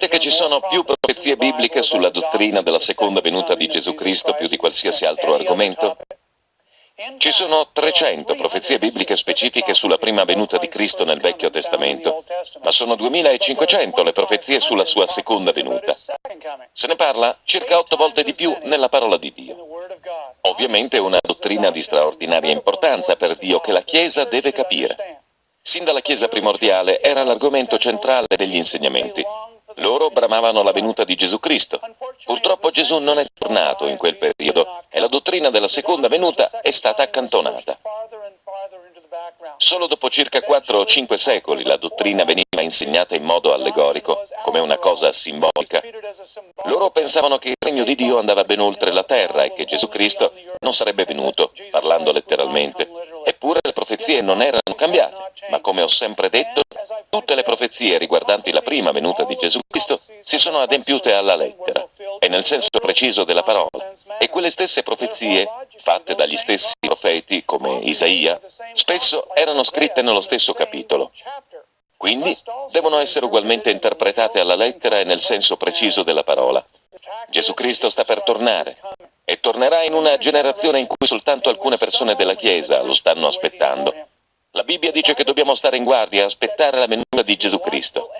sapete che ci sono più profezie bibliche sulla dottrina della seconda venuta di Gesù Cristo più di qualsiasi altro argomento? Ci sono 300 profezie bibliche specifiche sulla prima venuta di Cristo nel Vecchio Testamento, ma sono 2500 le profezie sulla sua seconda venuta. Se ne parla circa otto volte di più nella parola di Dio. Ovviamente è una dottrina di straordinaria importanza per Dio che la Chiesa deve capire. Sin dalla Chiesa primordiale era l'argomento centrale degli insegnamenti. Loro bramavano la venuta di Gesù Cristo. Purtroppo Gesù non è tornato in quel periodo e la dottrina della seconda venuta è stata accantonata. Solo dopo circa 4 o 5 secoli la dottrina veniva insegnata in modo allegorico, come una cosa simbolica. Loro pensavano che il regno di Dio andava ben oltre la terra e che Gesù Cristo non sarebbe venuto, parlando letteralmente. Eppure le profezie non erano cambiate, ma come ho sempre detto, tutte le profezie riguardanti la prima venuta di Gesù Cristo si sono adempiute alla lettera e nel senso preciso della parola. E quelle stesse profezie, fatte dagli stessi profeti come Isaia, spesso erano scritte nello stesso capitolo. Quindi devono essere ugualmente interpretate alla lettera e nel senso preciso della parola. Gesù Cristo sta per tornare e tornerà in una generazione in cui soltanto alcune persone della Chiesa lo stanno aspettando. La Bibbia dice che dobbiamo stare in guardia e aspettare la venuta di Gesù Cristo.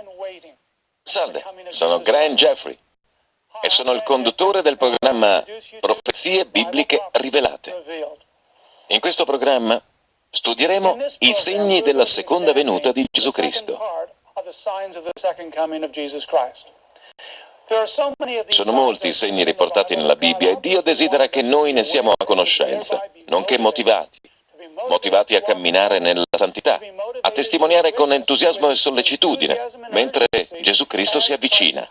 Salve, sono Grant Jeffrey e sono il conduttore del programma Profezie Bibliche Rivelate. In questo programma studieremo i segni della seconda venuta di Gesù Cristo. Sono molti i segni riportati nella Bibbia e Dio desidera che noi ne siamo a conoscenza, nonché motivati, motivati a camminare nella santità, a testimoniare con entusiasmo e sollecitudine, mentre Gesù Cristo si avvicina.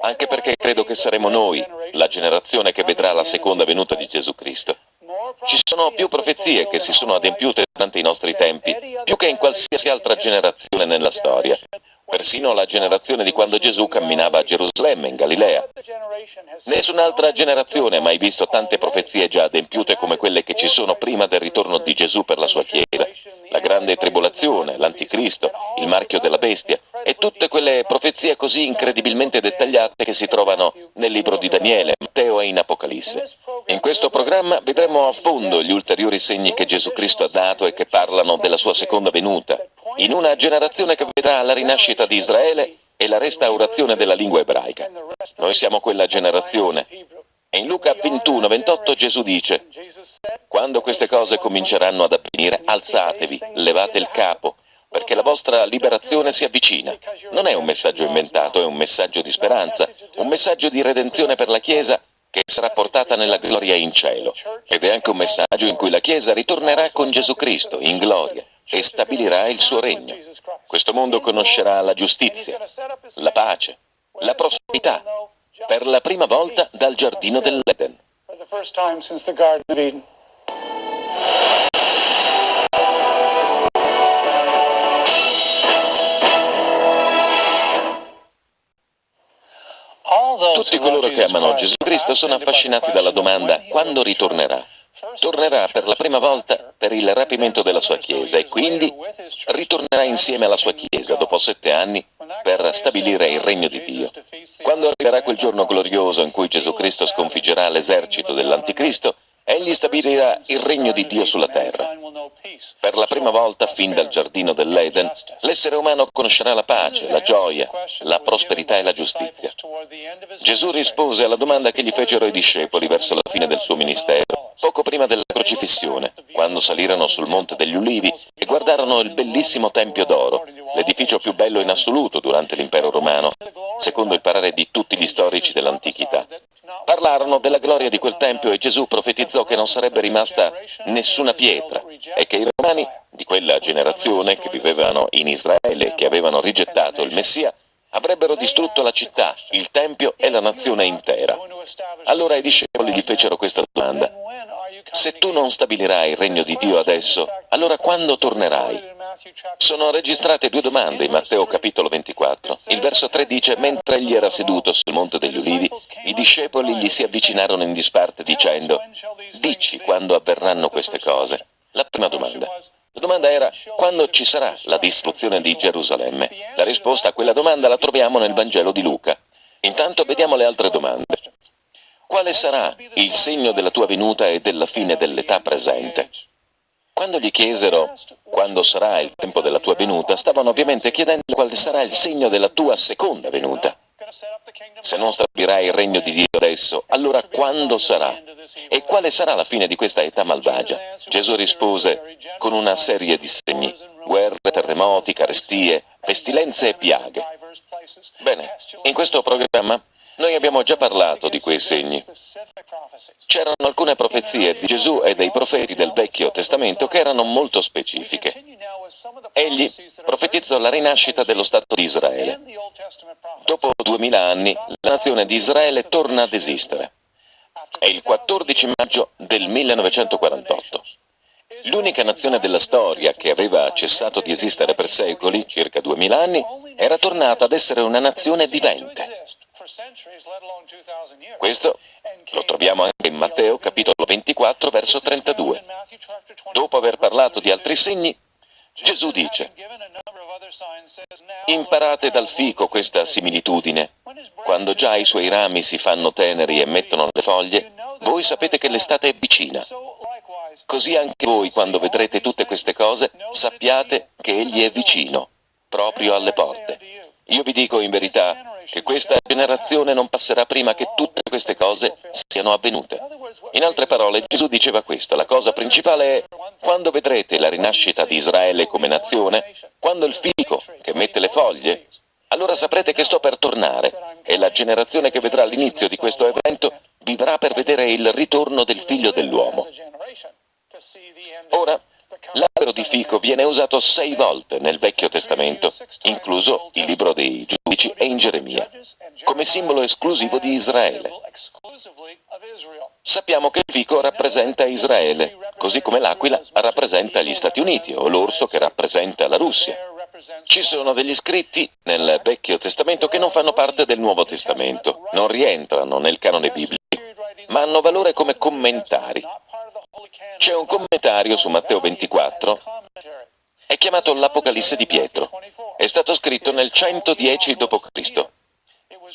Anche perché credo che saremo noi, la generazione che vedrà la seconda venuta di Gesù Cristo. Ci sono più profezie che si sono adempiute durante i nostri tempi, più che in qualsiasi altra generazione nella storia persino la generazione di quando Gesù camminava a Gerusalemme, in Galilea. Nessun'altra generazione ha mai visto tante profezie già adempiute come quelle che ci sono prima del ritorno di Gesù per la sua Chiesa. La grande tribolazione, l'anticristo, il marchio della bestia e tutte quelle profezie così incredibilmente dettagliate che si trovano nel libro di Daniele, Matteo e in Apocalisse. In questo programma vedremo a fondo gli ulteriori segni che Gesù Cristo ha dato e che parlano della sua seconda venuta, in una generazione che vedrà la rinascita di Israele e la restaurazione della lingua ebraica. Noi siamo quella generazione. E in Luca 21, 28 Gesù dice, quando queste cose cominceranno ad avvenire, alzatevi, levate il capo, perché la vostra liberazione si avvicina. Non è un messaggio inventato, è un messaggio di speranza, un messaggio di redenzione per la Chiesa che sarà portata nella gloria in cielo. Ed è anche un messaggio in cui la Chiesa ritornerà con Gesù Cristo in gloria e stabilirà il suo regno. Questo mondo conoscerà la giustizia, la pace, la prosperità, per la prima volta dal giardino dell'Eden. Tutti coloro che amano Gesù Cristo sono affascinati dalla domanda quando ritornerà tornerà per la prima volta per il rapimento della sua Chiesa e quindi ritornerà insieme alla sua Chiesa dopo sette anni per stabilire il regno di Dio. Quando arriverà quel giorno glorioso in cui Gesù Cristo sconfiggerà l'esercito dell'Anticristo, egli stabilirà il regno di Dio sulla terra. Per la prima volta, fin dal giardino dell'Eden, l'essere umano conoscerà la pace, la gioia, la prosperità e la giustizia. Gesù rispose alla domanda che gli fecero i discepoli verso la fine del suo ministero, poco prima della crocifissione, quando salirono sul Monte degli Ulivi e guardarono il bellissimo Tempio d'Oro, l'edificio più bello in assoluto durante l'impero romano, secondo il parere di tutti gli storici dell'antichità. Parlarono della gloria di quel tempio e Gesù profetizzò che non sarebbe rimasta nessuna pietra e che i romani di quella generazione che vivevano in Israele e che avevano rigettato il Messia avrebbero distrutto la città, il tempio e la nazione intera. Allora i discepoli gli fecero questa domanda. Se tu non stabilirai il regno di Dio adesso, allora quando tornerai? Sono registrate due domande in Matteo capitolo 24. Il verso 3 dice, mentre egli era seduto sul monte degli ulivi, i discepoli gli si avvicinarono in disparte dicendo, dici quando avverranno queste cose. La prima domanda, La domanda era quando ci sarà la distruzione di Gerusalemme? La risposta a quella domanda la troviamo nel Vangelo di Luca. Intanto vediamo le altre domande. Quale sarà il segno della tua venuta e della fine dell'età presente? Quando gli chiesero quando sarà il tempo della tua venuta, stavano ovviamente chiedendo quale sarà il segno della tua seconda venuta. Se non stabilirai il regno di Dio adesso, allora quando sarà? E quale sarà la fine di questa età malvagia? Gesù rispose con una serie di segni, guerre, terremoti, carestie, pestilenze e piaghe. Bene, in questo programma noi abbiamo già parlato di quei segni. C'erano alcune profezie di Gesù e dei profeti del Vecchio Testamento che erano molto specifiche. Egli profetizzò la rinascita dello Stato di Israele. Dopo duemila anni, la nazione di Israele torna ad esistere. È il 14 maggio del 1948. L'unica nazione della storia che aveva cessato di esistere per secoli, circa duemila anni, era tornata ad essere una nazione vivente. Questo lo troviamo anche in Matteo capitolo 24 verso 32. Dopo aver parlato di altri segni, Gesù dice, imparate dal fico questa similitudine. Quando già i suoi rami si fanno teneri e mettono le foglie, voi sapete che l'estate è vicina. Così anche voi, quando vedrete tutte queste cose, sappiate che Egli è vicino, proprio alle porte. Io vi dico in verità, che questa generazione non passerà prima che tutte queste cose siano avvenute. In altre parole, Gesù diceva questo, la cosa principale è, quando vedrete la rinascita di Israele come nazione, quando il fico che mette le foglie, allora saprete che sto per tornare e la generazione che vedrà l'inizio di questo evento vivrà per vedere il ritorno del figlio dell'uomo. Ora, L'albero di fico viene usato sei volte nel Vecchio Testamento, incluso il libro dei giudici e in Geremia, come simbolo esclusivo di Israele. Sappiamo che il fico rappresenta Israele, così come l'aquila rappresenta gli Stati Uniti o l'orso che rappresenta la Russia. Ci sono degli scritti nel Vecchio Testamento che non fanno parte del Nuovo Testamento, non rientrano nel canone biblico, ma hanno valore come commentari. C'è un commentario su Matteo 24, è chiamato l'Apocalisse di Pietro. È stato scritto nel 110 d.C.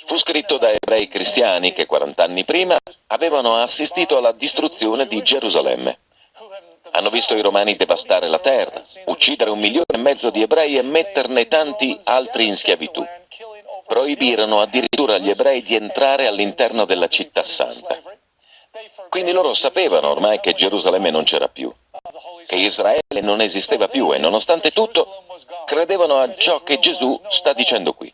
Fu scritto da ebrei cristiani che 40 anni prima avevano assistito alla distruzione di Gerusalemme. Hanno visto i romani devastare la terra, uccidere un milione e mezzo di ebrei e metterne tanti altri in schiavitù. Proibirono addirittura agli ebrei di entrare all'interno della città santa. Quindi loro sapevano ormai che Gerusalemme non c'era più, che Israele non esisteva più e nonostante tutto credevano a ciò che Gesù sta dicendo qui.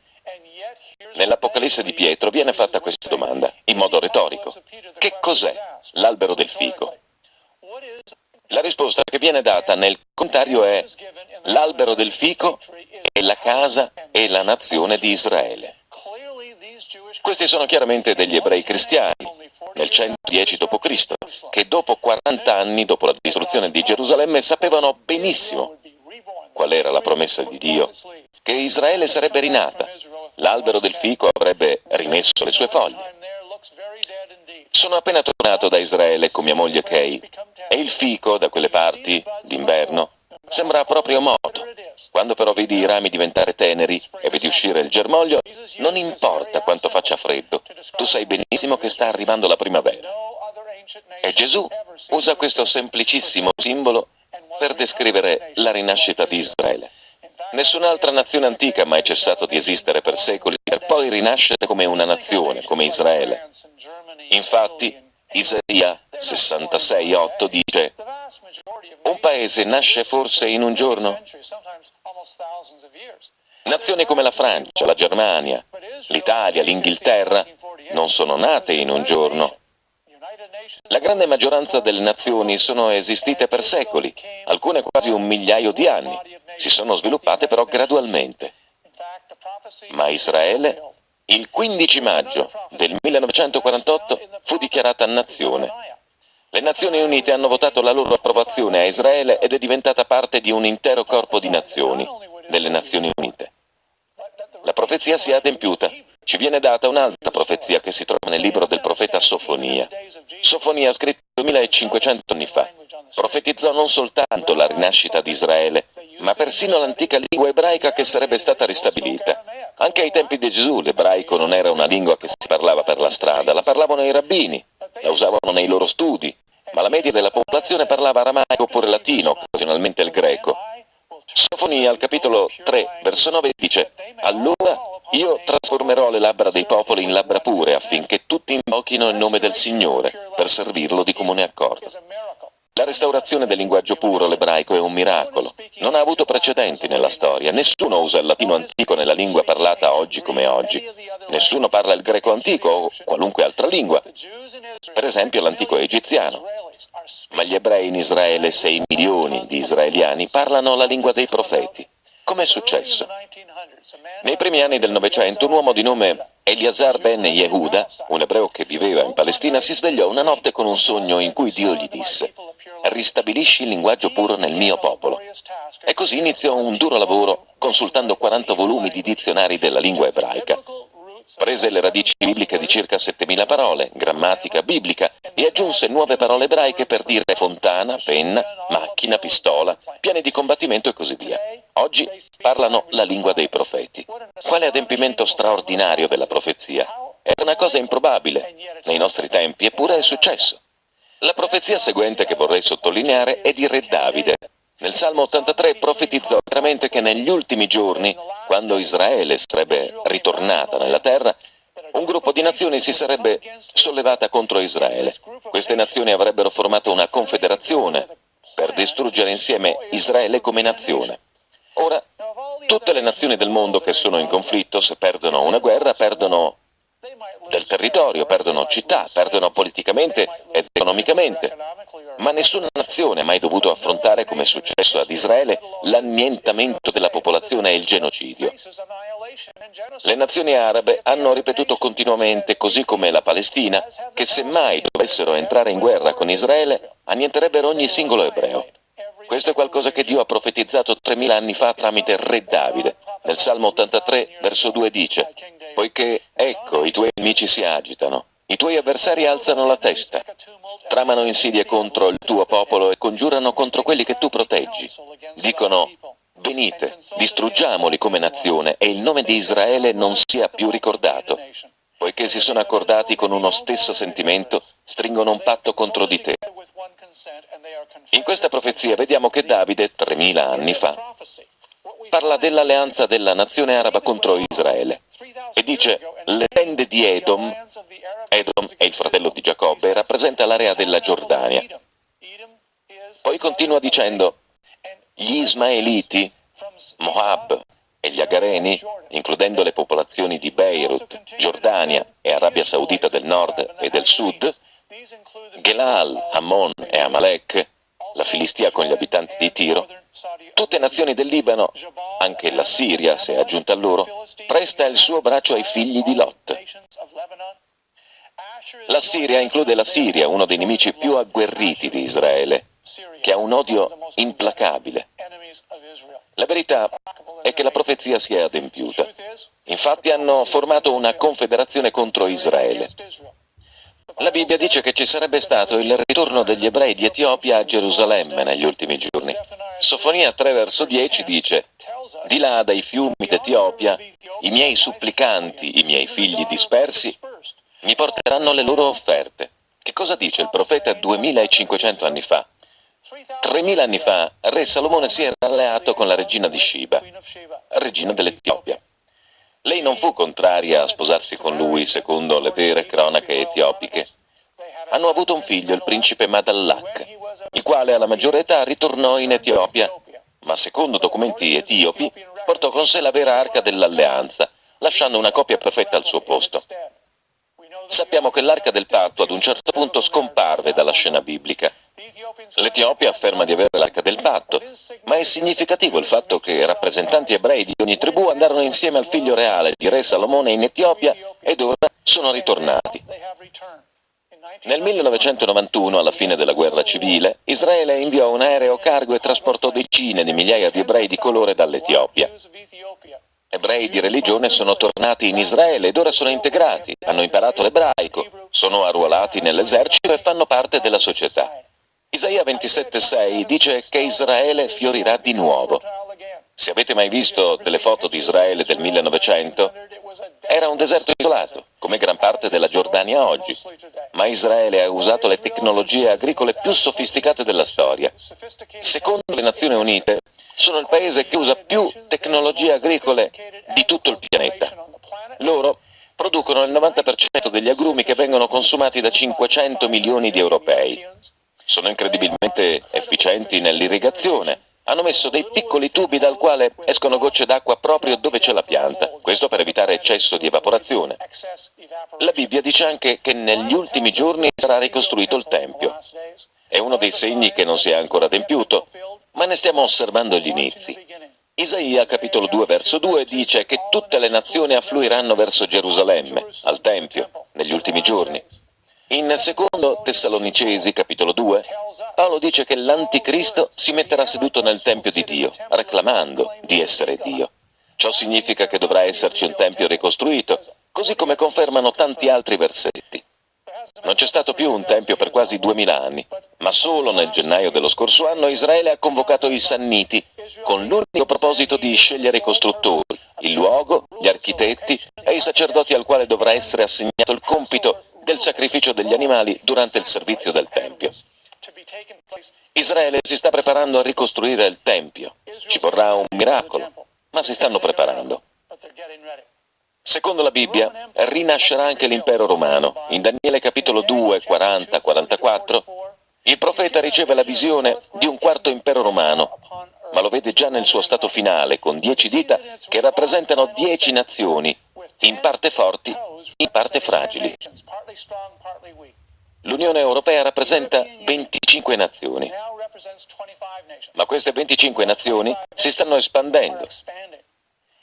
Nell'Apocalisse di Pietro viene fatta questa domanda, in modo retorico. Che cos'è l'albero del fico? La risposta che viene data nel commentario è l'albero del fico è la casa e la nazione di Israele. Questi sono chiaramente degli ebrei cristiani, nel 110 d.C., che dopo 40 anni, dopo la distruzione di Gerusalemme, sapevano benissimo qual era la promessa di Dio, che Israele sarebbe rinata, l'albero del fico avrebbe rimesso le sue foglie. Sono appena tornato da Israele con mia moglie Kay e il fico da quelle parti, d'inverno, sembra proprio morto. Quando però vedi i rami diventare teneri e vedi uscire il germoglio, non importa quanto faccia freddo, tu sai benissimo che sta arrivando la primavera. E Gesù usa questo semplicissimo simbolo per descrivere la rinascita di Israele. Nessun'altra nazione antica ha mai cessato di esistere per secoli per poi rinascere come una nazione, come Israele. Infatti, Isaia 66,8 dice paese nasce forse in un giorno? Nazioni come la Francia, la Germania, l'Italia, l'Inghilterra non sono nate in un giorno. La grande maggioranza delle nazioni sono esistite per secoli, alcune quasi un migliaio di anni, si sono sviluppate però gradualmente. Ma Israele, il 15 maggio del 1948, fu dichiarata nazione. Le Nazioni Unite hanno votato la loro approvazione a Israele ed è diventata parte di un intero corpo di nazioni, delle Nazioni Unite. La profezia si è adempiuta. Ci viene data un'altra profezia che si trova nel libro del profeta Sofonia. Sofonia scritto 2500 anni fa. profetizzò non soltanto la rinascita di Israele, ma persino l'antica lingua ebraica che sarebbe stata ristabilita. Anche ai tempi di Gesù l'ebraico non era una lingua che si parlava per la strada, la parlavano i rabbini, la usavano nei loro studi, ma la media della popolazione parlava aramaico oppure latino, occasionalmente il greco. Sofonia al capitolo 3, verso 9 dice Allora io trasformerò le labbra dei popoli in labbra pure affinché tutti invochino il nome del Signore per servirlo di comune accordo. La restaurazione del linguaggio puro, l'ebraico, è un miracolo. Non ha avuto precedenti nella storia. Nessuno usa il latino antico nella lingua parlata oggi come oggi. Nessuno parla il greco antico o qualunque altra lingua. Per esempio l'antico egiziano. Ma gli ebrei in Israele, 6 milioni di israeliani, parlano la lingua dei profeti. Com'è successo? Nei primi anni del Novecento un uomo di nome Eliasar ben Yehuda, un ebreo che viveva in Palestina, si svegliò una notte con un sogno in cui Dio gli disse ristabilisci il linguaggio puro nel mio popolo. E così iniziò un duro lavoro consultando 40 volumi di dizionari della lingua ebraica. Prese le radici bibliche di circa 7000 parole, grammatica biblica, e aggiunse nuove parole ebraiche per dire fontana, penna, macchina, pistola, piani di combattimento e così via. Oggi parlano la lingua dei profeti. Quale adempimento straordinario della profezia! Era una cosa improbabile nei nostri tempi, eppure è successo. La profezia seguente che vorrei sottolineare è di Re Davide. Nel Salmo 83 profetizzò chiaramente che negli ultimi giorni, quando Israele sarebbe ritornata nella terra, un gruppo di nazioni si sarebbe sollevata contro Israele. Queste nazioni avrebbero formato una confederazione per distruggere insieme Israele come nazione. Ora, tutte le nazioni del mondo che sono in conflitto, se perdono una guerra, perdono del territorio, perdono città, perdono politicamente ed economicamente. Ma nessuna nazione ha mai dovuto affrontare, come è successo ad Israele, l'annientamento della popolazione e il genocidio. Le nazioni arabe hanno ripetuto continuamente, così come la Palestina, che se mai dovessero entrare in guerra con Israele, annienterebbero ogni singolo ebreo. Questo è qualcosa che Dio ha profetizzato 3000 anni fa tramite re Davide. Nel Salmo 83, verso 2 dice poiché, ecco, i tuoi nemici si agitano, i tuoi avversari alzano la testa, tramano insidie contro il tuo popolo e congiurano contro quelli che tu proteggi. Dicono, venite, distruggiamoli come nazione e il nome di Israele non sia più ricordato. Poiché si sono accordati con uno stesso sentimento, stringono un patto contro di te. In questa profezia vediamo che Davide, 3000 anni fa, parla dell'alleanza della nazione araba contro Israele e dice le tende di Edom, Edom è il fratello di Giacobbe, rappresenta l'area della Giordania. Poi continua dicendo gli Ismaeliti, Moab e gli Agareni, includendo le popolazioni di Beirut, Giordania e Arabia Saudita del nord e del sud, Gelal, Ammon e Amalek, la Filistia con gli abitanti di Tiro, tutte nazioni del Libano, anche la Siria, se è aggiunta a loro, presta il suo braccio ai figli di Lot. La Siria include la Siria, uno dei nemici più agguerriti di Israele, che ha un odio implacabile. La verità è che la profezia si è adempiuta. Infatti hanno formato una confederazione contro Israele. La Bibbia dice che ci sarebbe stato il ritorno degli ebrei di Etiopia a Gerusalemme negli ultimi giorni. Sofonia 3 verso 10 dice Di là dai fiumi d'Etiopia, i miei supplicanti, i miei figli dispersi, mi porteranno le loro offerte. Che cosa dice il profeta 2500 anni fa? 3000 anni fa, re Salomone si era alleato con la regina di Shiba, regina dell'Etiopia. Lei non fu contraria a sposarsi con lui, secondo le vere cronache etiopiche. Hanno avuto un figlio, il principe Madallak, il quale alla maggiore età ritornò in Etiopia, ma secondo documenti etiopi portò con sé la vera arca dell'alleanza, lasciando una coppia perfetta al suo posto. Sappiamo che l'arca del patto ad un certo punto scomparve dalla scena biblica L'Etiopia afferma di avere l'arca del patto, ma è significativo il fatto che rappresentanti ebrei di ogni tribù andarono insieme al figlio reale di re Salomone in Etiopia ed ora sono ritornati. Nel 1991, alla fine della guerra civile, Israele inviò un aereo cargo e trasportò decine di migliaia di ebrei di colore dall'Etiopia. Ebrei di religione sono tornati in Israele ed ora sono integrati, hanno imparato l'ebraico, sono arruolati nell'esercito e fanno parte della società. Isaia 27,6 dice che Israele fiorirà di nuovo. Se avete mai visto delle foto di Israele del 1900, era un deserto isolato, come gran parte della Giordania oggi, ma Israele ha usato le tecnologie agricole più sofisticate della storia. Secondo le Nazioni Unite, sono il paese che usa più tecnologie agricole di tutto il pianeta. Loro producono il 90% degli agrumi che vengono consumati da 500 milioni di europei. Sono incredibilmente efficienti nell'irrigazione, hanno messo dei piccoli tubi dal quale escono gocce d'acqua proprio dove c'è la pianta, questo per evitare eccesso di evaporazione. La Bibbia dice anche che negli ultimi giorni sarà ricostruito il Tempio. È uno dei segni che non si è ancora adempiuto, ma ne stiamo osservando gli inizi. Isaia capitolo 2 verso 2 dice che tutte le nazioni affluiranno verso Gerusalemme, al Tempio, negli ultimi giorni. In secondo Tessalonicesi capitolo 2 Paolo dice che l'anticristo si metterà seduto nel Tempio di Dio, reclamando di essere Dio. Ciò significa che dovrà esserci un Tempio ricostruito, così come confermano tanti altri versetti. Non c'è stato più un Tempio per quasi duemila anni, ma solo nel gennaio dello scorso anno Israele ha convocato i Sanniti con l'unico proposito di scegliere i costruttori, il luogo, gli architetti e i sacerdoti al quale dovrà essere assegnato il compito del sacrificio degli animali durante il servizio del Tempio. Israele si sta preparando a ricostruire il Tempio. Ci vorrà un miracolo, ma si stanno preparando. Secondo la Bibbia, rinascerà anche l'impero romano. In Daniele capitolo 2, 40, 44, il profeta riceve la visione di un quarto impero romano, ma lo vede già nel suo stato finale, con dieci dita che rappresentano dieci nazioni, in parte forti, in parte fragili. L'Unione Europea rappresenta 25 nazioni, ma queste 25 nazioni si stanno espandendo.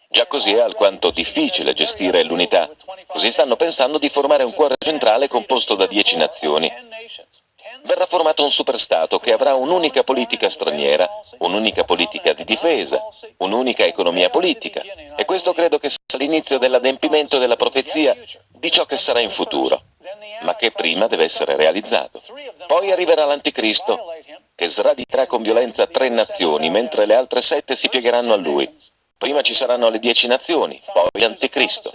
Già così è alquanto difficile gestire l'unità, così stanno pensando di formare un cuore centrale composto da 10 nazioni. Verrà formato un superstato che avrà un'unica politica straniera, un'unica politica di difesa, un'unica economia politica, e questo credo che sia l'inizio dell'adempimento della profezia di ciò che sarà in futuro ma che prima deve essere realizzato. Poi arriverà l'Anticristo, che sradicherà con violenza tre nazioni, mentre le altre sette si piegheranno a lui. Prima ci saranno le dieci nazioni, poi l'Anticristo.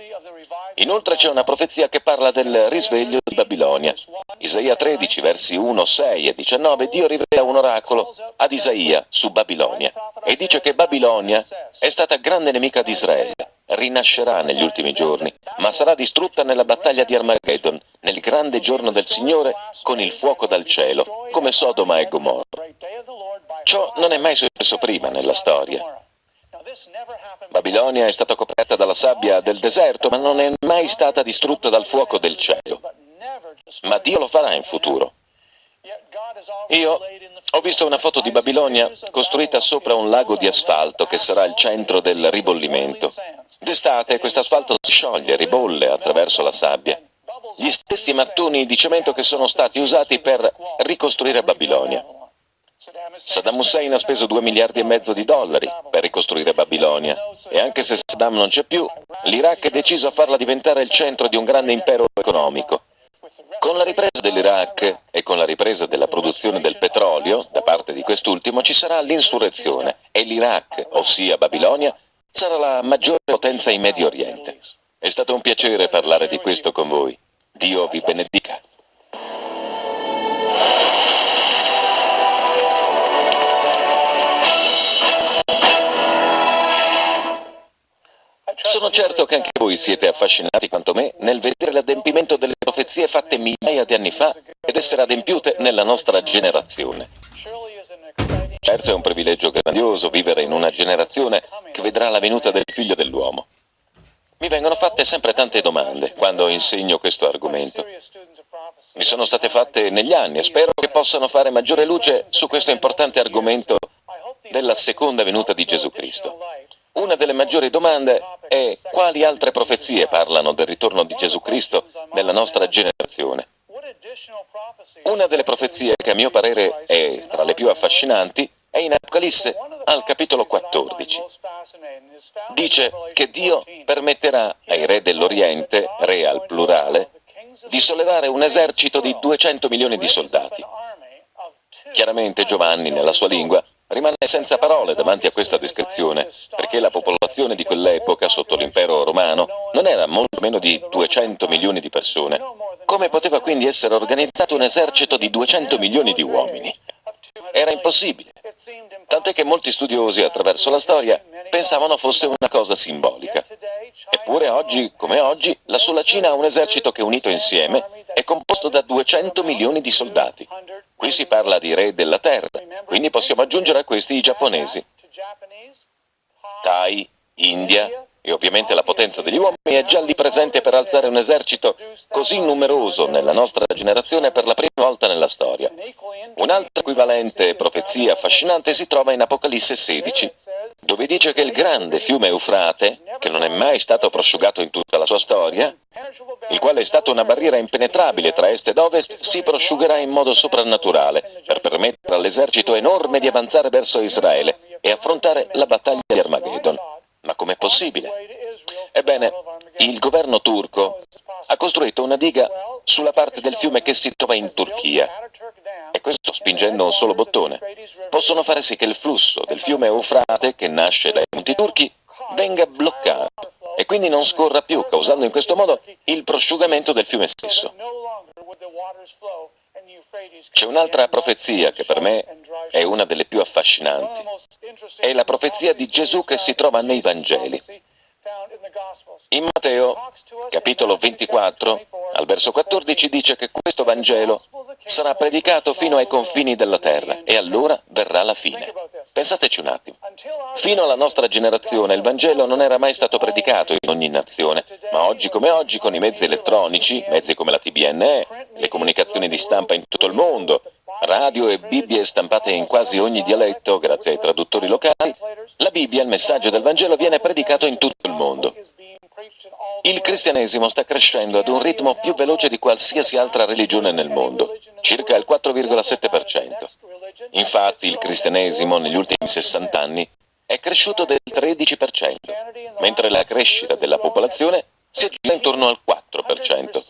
Inoltre c'è una profezia che parla del risveglio di Babilonia. Isaia 13, versi 1, 6 e 19, Dio rivela un oracolo ad Isaia su Babilonia e dice che Babilonia è stata grande nemica di Israele rinascerà negli ultimi giorni, ma sarà distrutta nella battaglia di Armageddon, nel grande giorno del Signore, con il fuoco dal cielo, come Sodoma e Gomorra. Ciò non è mai successo prima nella storia. Babilonia è stata coperta dalla sabbia del deserto, ma non è mai stata distrutta dal fuoco del cielo. Ma Dio lo farà in futuro. Io ho visto una foto di Babilonia costruita sopra un lago di asfalto che sarà il centro del ribollimento. D'estate questo asfalto si scioglie, ribolle attraverso la sabbia. Gli stessi mattoni di cemento che sono stati usati per ricostruire Babilonia. Saddam Hussein ha speso 2 miliardi e mezzo di dollari per ricostruire Babilonia e anche se Saddam non c'è più, l'Iraq è deciso a farla diventare il centro di un grande impero economico. Con la ripresa dell'Iraq e con la ripresa della produzione del petrolio da parte di quest'ultimo ci sarà l'insurrezione e l'Iraq, ossia Babilonia, sarà la maggiore potenza in Medio Oriente. È stato un piacere parlare di questo con voi. Dio vi benedica. Sono certo che anche voi siete affascinati quanto me nel vedere l'adempimento delle profezie fatte migliaia di anni fa ed essere adempiute nella nostra generazione. Certo è un privilegio grandioso vivere in una generazione che vedrà la venuta del figlio dell'uomo. Mi vengono fatte sempre tante domande quando insegno questo argomento. Mi sono state fatte negli anni e spero che possano fare maggiore luce su questo importante argomento della seconda venuta di Gesù Cristo. Una delle maggiori domande è quali altre profezie parlano del ritorno di Gesù Cristo nella nostra generazione. Una delle profezie che a mio parere è tra le più affascinanti è in Apocalisse al capitolo 14. Dice che Dio permetterà ai re dell'Oriente, re al plurale, di sollevare un esercito di 200 milioni di soldati. Chiaramente Giovanni, nella sua lingua, rimane senza parole davanti a questa descrizione, perché la popolazione di quell'epoca, sotto l'impero romano, non era molto meno di 200 milioni di persone. Come poteva quindi essere organizzato un esercito di 200 milioni di uomini? Era impossibile. Tant'è che molti studiosi attraverso la storia pensavano fosse una cosa simbolica. Eppure oggi, come oggi, la sola Cina ha un esercito che unito insieme è composto da 200 milioni di soldati. Qui si parla di re della terra, quindi possiamo aggiungere a questi i giapponesi. Thai, India e ovviamente la potenza degli uomini è già lì presente per alzare un esercito così numeroso nella nostra generazione per la prima volta nella storia. Un'altra equivalente profezia affascinante si trova in Apocalisse 16, dove dice che il grande fiume Eufrate, che non è mai stato prosciugato in tutta la sua storia, il quale è stato una barriera impenetrabile tra est ed ovest, si prosciugherà in modo soprannaturale per permettere all'esercito enorme di avanzare verso Israele e affrontare la battaglia di Armageddon. Ma com'è possibile? Ebbene, il governo turco ha costruito una diga sulla parte del fiume che si trova in Turchia e questo spingendo un solo bottone. Possono fare sì che il flusso del fiume Eufrate, che nasce dai monti turchi, venga bloccato e quindi non scorra più, causando in questo modo il prosciugamento del fiume stesso. C'è un'altra profezia che per me è una delle più affascinanti. È la profezia di Gesù che si trova nei Vangeli. In Matteo, capitolo 24, al verso 14, dice che questo Vangelo sarà predicato fino ai confini della terra e allora verrà la fine. Pensateci un attimo. Fino alla nostra generazione il Vangelo non era mai stato predicato in ogni nazione, ma oggi come oggi con i mezzi elettronici, mezzi come la TBNE, le comunicazioni di stampa in tutto il mondo, radio e Bibbie stampate in quasi ogni dialetto grazie ai traduttori locali, la Bibbia, il messaggio del Vangelo, viene predicato in tutto il mondo. Il cristianesimo sta crescendo ad un ritmo più veloce di qualsiasi altra religione nel mondo, circa il 4,7%. Infatti il cristianesimo negli ultimi 60 anni è cresciuto del 13%, mentre la crescita della popolazione si aggira intorno al 4%.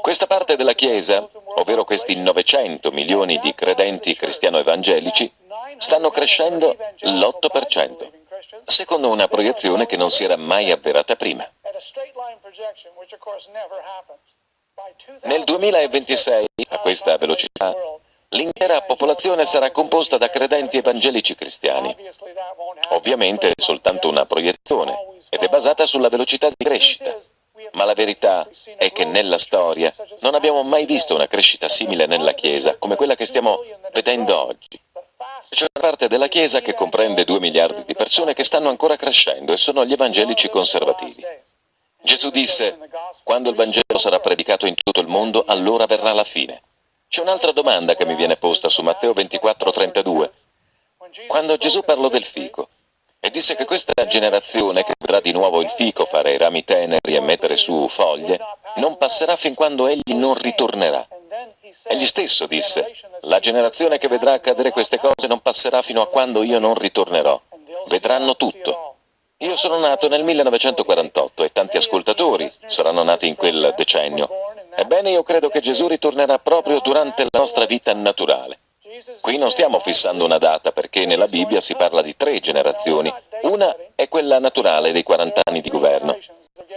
Questa parte della Chiesa, ovvero questi 900 milioni di credenti cristiano-evangelici, stanno crescendo l'8%, secondo una proiezione che non si era mai avverata prima. Nel 2026, a questa velocità, l'intera popolazione sarà composta da credenti evangelici cristiani. Ovviamente è soltanto una proiezione ed è basata sulla velocità di crescita. Ma la verità è che nella storia non abbiamo mai visto una crescita simile nella Chiesa come quella che stiamo vedendo oggi. C'è una parte della Chiesa che comprende due miliardi di persone che stanno ancora crescendo e sono gli evangelici conservativi. Gesù disse, quando il Vangelo sarà predicato in tutto il mondo, allora verrà la fine. C'è un'altra domanda che mi viene posta su Matteo 24, 32. Quando Gesù parlò del fico e disse che questa generazione che vedrà di nuovo il fico fare i rami teneri e mettere su foglie, non passerà fin quando egli non ritornerà. Egli stesso disse, la generazione che vedrà accadere queste cose non passerà fino a quando io non ritornerò. Vedranno tutto. Io sono nato nel 1948 e tanti ascoltatori saranno nati in quel decennio. Ebbene, io credo che Gesù ritornerà proprio durante la nostra vita naturale. Qui non stiamo fissando una data perché nella Bibbia si parla di tre generazioni. Una è quella naturale dei 40 anni di governo.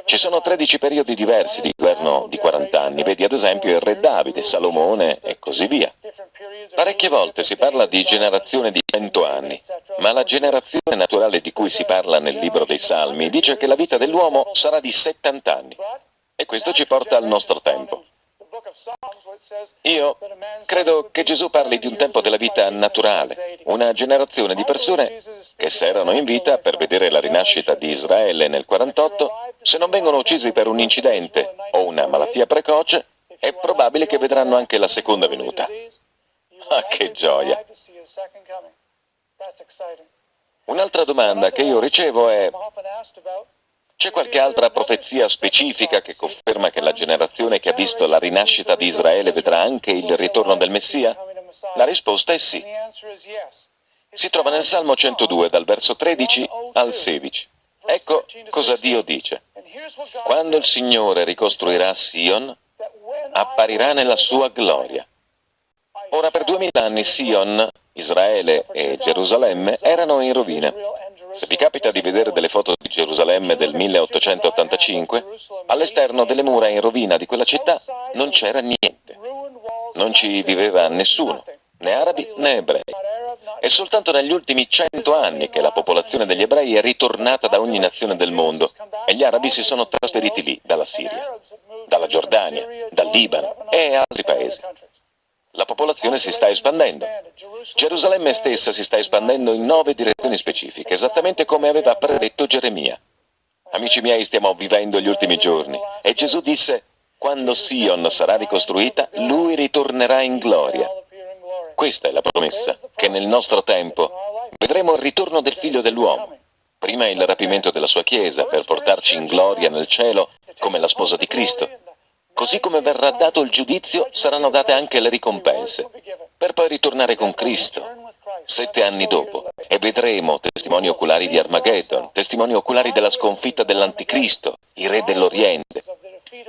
Ci sono 13 periodi diversi di governo di 40 anni, vedi ad esempio il re Davide, Salomone e così via. Parecchie volte si parla di generazione di 100 anni, ma la generazione naturale di cui si parla nel libro dei Salmi dice che la vita dell'uomo sarà di 70 anni. E questo ci porta al nostro tempo. Io credo che Gesù parli di un tempo della vita naturale, una generazione di persone che se erano in vita per vedere la rinascita di Israele nel 48, se non vengono uccisi per un incidente o una malattia precoce, è probabile che vedranno anche la seconda venuta. Ah, che gioia! Un'altra domanda che io ricevo è c'è qualche altra profezia specifica che conferma che la generazione che ha visto la rinascita di Israele vedrà anche il ritorno del Messia? La risposta è sì. Si trova nel Salmo 102, dal verso 13 al 16. Ecco cosa Dio dice. Quando il Signore ricostruirà Sion, apparirà nella sua gloria Ora per duemila anni Sion, Israele e Gerusalemme erano in rovina. Se vi capita di vedere delle foto di Gerusalemme del 1885, all'esterno delle mura in rovina di quella città non c'era niente. Non ci viveva nessuno, né arabi né ebrei. È soltanto negli ultimi cento anni che la popolazione degli ebrei è ritornata da ogni nazione del mondo e gli arabi si sono trasferiti lì, dalla Siria, dalla Giordania, dal Libano e altri paesi. La popolazione si sta espandendo. Gerusalemme stessa si sta espandendo in nove direzioni specifiche, esattamente come aveva predetto Geremia. Amici miei, stiamo vivendo gli ultimi giorni e Gesù disse, quando Sion sarà ricostruita, lui ritornerà in gloria. Questa è la promessa, che nel nostro tempo vedremo il ritorno del figlio dell'uomo. Prima il rapimento della sua Chiesa per portarci in gloria nel cielo come la sposa di Cristo. Così come verrà dato il giudizio, saranno date anche le ricompense, per poi ritornare con Cristo, sette anni dopo, e vedremo testimoni oculari di Armageddon, testimoni oculari della sconfitta dell'Anticristo, i re dell'Oriente.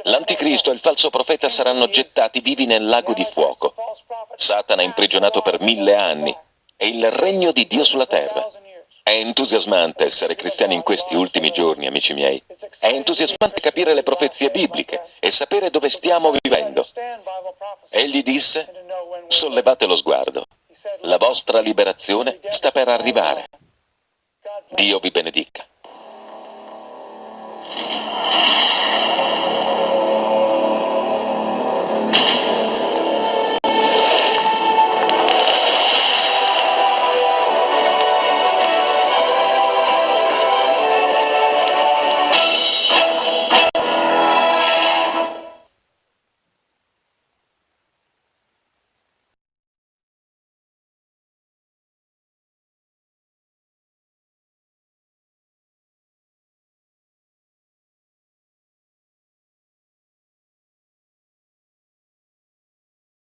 L'Anticristo e il falso profeta saranno gettati vivi nel lago di fuoco. Satana è imprigionato per mille anni, e il regno di Dio sulla terra. È entusiasmante essere cristiani in questi ultimi giorni, amici miei. È entusiasmante capire le profezie bibliche e sapere dove stiamo vivendo. Egli disse, sollevate lo sguardo. La vostra liberazione sta per arrivare. Dio vi benedica.